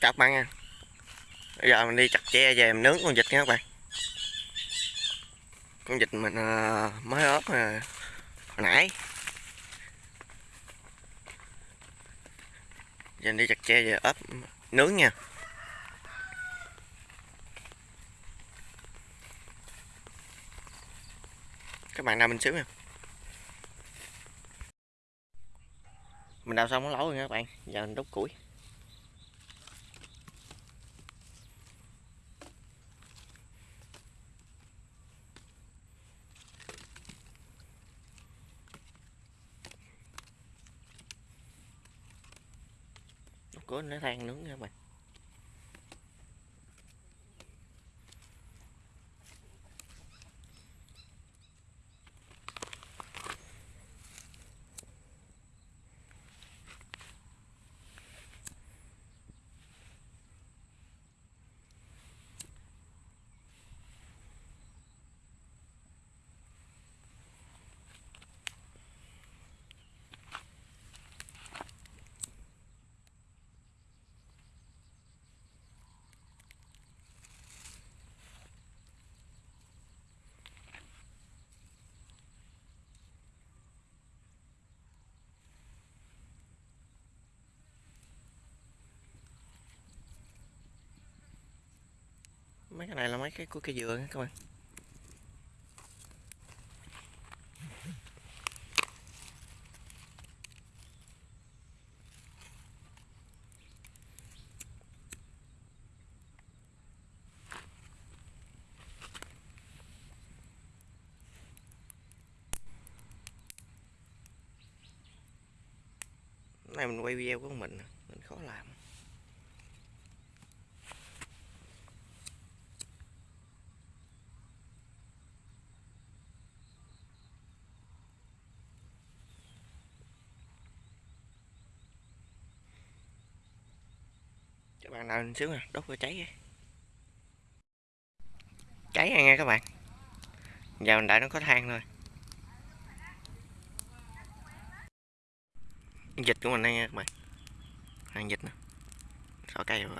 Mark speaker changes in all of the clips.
Speaker 1: các bạn nha. Bây giờ mình đi chặt tre về mình nướng con vịt nha các bạn. Con vịt mình à, mới ốp hồi nãy. Giờ mình đi chặt tre về ốp, nướng nha. Các bạn nào mình xíu nha. Mình đào xong nó lẩu rồi nha các bạn. Giờ mình đốt củi. Nó than nướng nha các bạn mấy cái này là mấy cái của cây dừa các bạn. Này mình quay video của mình mình khó làm. Các bạn nào xíu nè, đốt cho cháy cháy nha các bạn. Giờ mình đợi nó có than thôi. Dịch của mình đây nha các bạn. Hàng dịch nè. Xỏ cây rồi.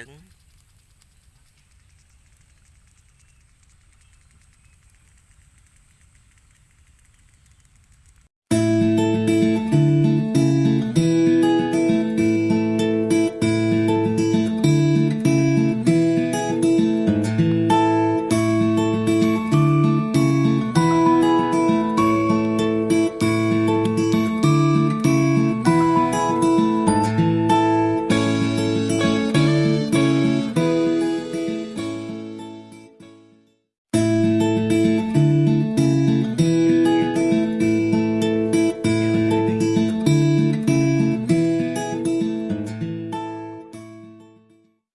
Speaker 1: Trứng